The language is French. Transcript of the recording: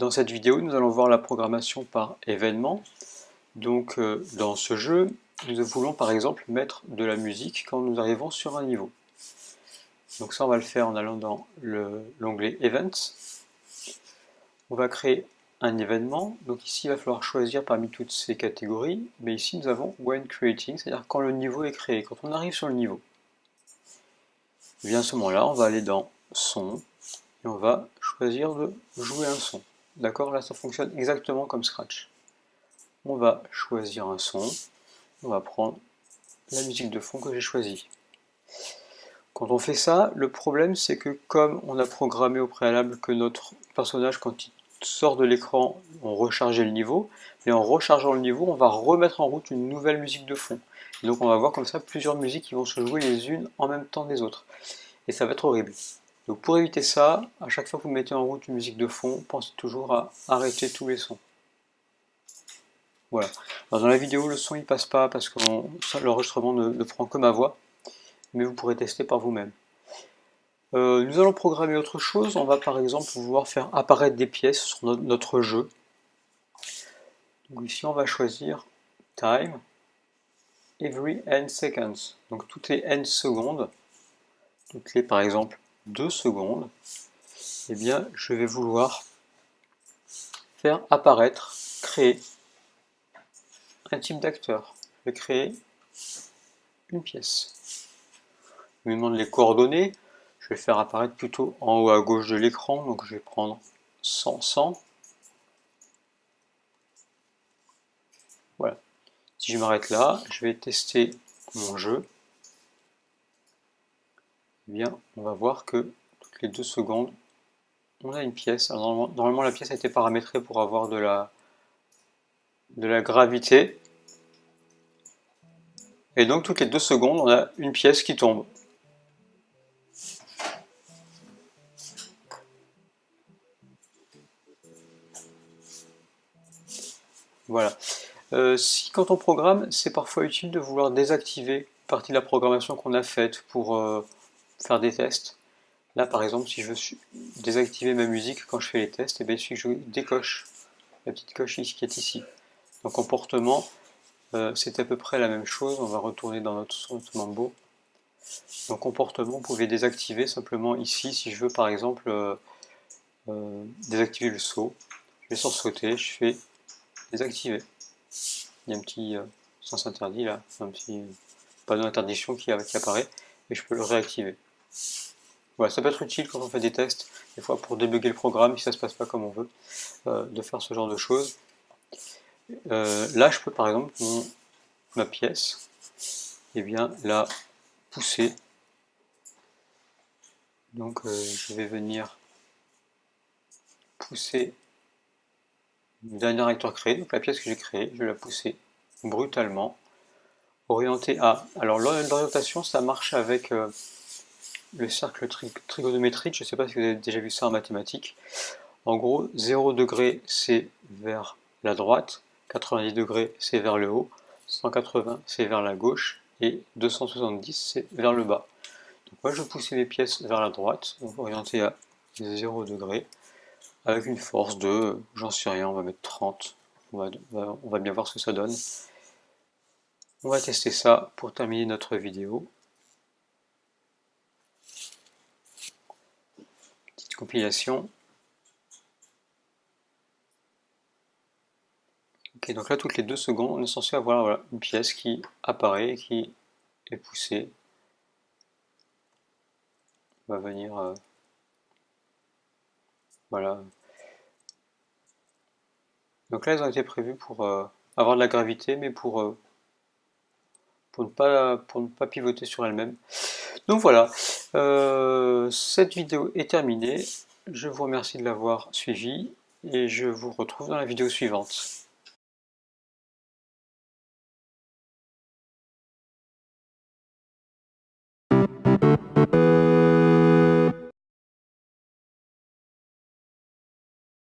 Dans cette vidéo, nous allons voir la programmation par événement. Donc euh, dans ce jeu, nous voulons par exemple mettre de la musique quand nous arrivons sur un niveau. Donc ça, on va le faire en allant dans l'onglet Events. On va créer un événement. Donc ici, il va falloir choisir parmi toutes ces catégories. Mais ici, nous avons When Creating, c'est-à-dire quand le niveau est créé, quand on arrive sur le niveau. Et bien à ce moment-là, on va aller dans Son, et on va choisir de jouer un son. D'accord Là, ça fonctionne exactement comme Scratch. On va choisir un son. On va prendre la musique de fond que j'ai choisie. Quand on fait ça, le problème c'est que comme on a programmé au préalable que notre personnage, quand il sort de l'écran, on rechargeait le niveau, et en rechargeant le niveau, on va remettre en route une nouvelle musique de fond. donc on va voir comme ça plusieurs musiques qui vont se jouer les unes en même temps des autres. Et ça va être horrible. Donc pour éviter ça, à chaque fois que vous mettez en route une musique de fond, pensez toujours à arrêter tous les sons. Voilà. dans la vidéo, le son il passe pas parce que l'enregistrement ne, prend que ma voix, mais vous pourrez tester par vous-même. Euh, nous allons programmer autre chose. On va par exemple pouvoir faire apparaître des pièces sur notre jeu. Ici, on va choisir Time, Every n seconds. Donc toutes les n secondes, toutes les par exemple deux secondes, eh bien, je vais vouloir faire apparaître, créer un type d'acteur. Je vais créer une pièce. Je me demande les coordonnées. Je vais faire apparaître plutôt en haut à gauche de l'écran. Donc je vais prendre 100, 100. Voilà. Si je m'arrête là, je vais tester mon jeu. Eh on va voir que toutes les deux secondes, on a une pièce. normalement, la pièce a été paramétrée pour avoir de la, gravité. Et donc, toutes les deux secondes, on a une pièce qui tombe. Voilà. Euh, si quand on programme, c'est parfois utile de vouloir désactiver partie de la programmation qu'on a faite pour... Euh, faire des tests. Là, par exemple, si je veux désactiver ma musique quand je fais les tests, et eh bien, il suffit que je décoche la petite coche qui est ici. Donc, comportement, euh, c'est à peu près la même chose. On va retourner dans notre, notre mambo. Donc, comportement, vous pouvez désactiver simplement ici, si je veux, par exemple, euh, euh, désactiver le saut. Je vais sur sauter, je fais désactiver. Il y a un petit sens interdit là, un petit panneau d'interdiction qui, qui apparaît, et je peux le réactiver. Voilà, ça peut être utile quand on fait des tests, des fois pour débugger le programme, si ça ne se passe pas comme on veut, euh, de faire ce genre de choses. Euh, là, je peux par exemple, ma pièce, et eh bien, la pousser. Donc, euh, je vais venir pousser le dernier acteur créé, donc la pièce que j'ai créée, je vais la pousser brutalement, orientée à... Alors, l'orientation, ça marche avec le cercle trigonométrique, je ne sais pas si vous avez déjà vu ça en mathématiques. En gros, 0 degré c'est vers la droite, 90 degrés c'est vers le haut, 180 c'est vers la gauche et 270 c'est vers le bas. Donc moi je vais pousser mes pièces vers la droite, donc orienté à 0 degré, avec une force de, j'en sais rien, on va mettre 30, on va, on va bien voir ce que ça donne. On va tester ça pour terminer notre vidéo. Compilation. Ok, donc là, toutes les deux secondes, on est censé avoir une pièce qui apparaît, qui est poussée. On va venir... Euh, voilà. Donc là, elles ont été prévues pour euh, avoir de la gravité, mais pour, euh, pour, ne, pas, pour ne pas pivoter sur elles-mêmes. Donc voilà, euh, cette vidéo est terminée. Je vous remercie de l'avoir suivi et je vous retrouve dans la vidéo suivante.